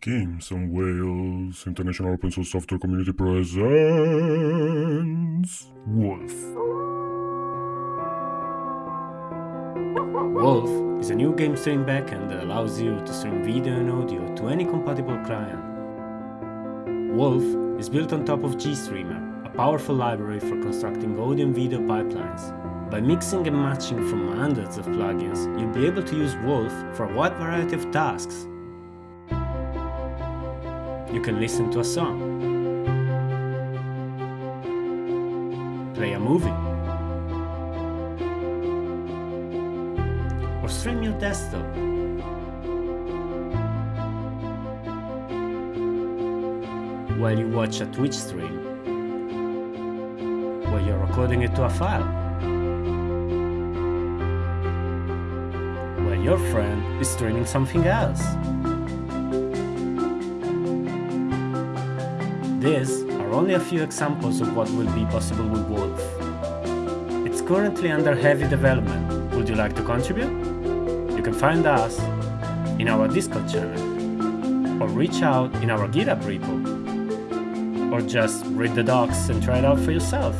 Games on Whales International Open Source Software Community presents Wolf. Wolf is a new game stream backend that allows you to stream video and audio to any compatible client. Wolf is built on top of GStreamer, a powerful library for constructing audio and video pipelines. By mixing and matching from hundreds of plugins, you'll be able to use Wolf for a wide variety of tasks, you can listen to a song, play a movie, or stream your desktop. While you watch a Twitch stream, while you're recording it to a file, while your friend is streaming something else. These are only a few examples of what will be possible with Wolf. It's currently under heavy development. Would you like to contribute? You can find us in our Discord channel, or reach out in our GitHub repo, or just read the docs and try it out for yourself.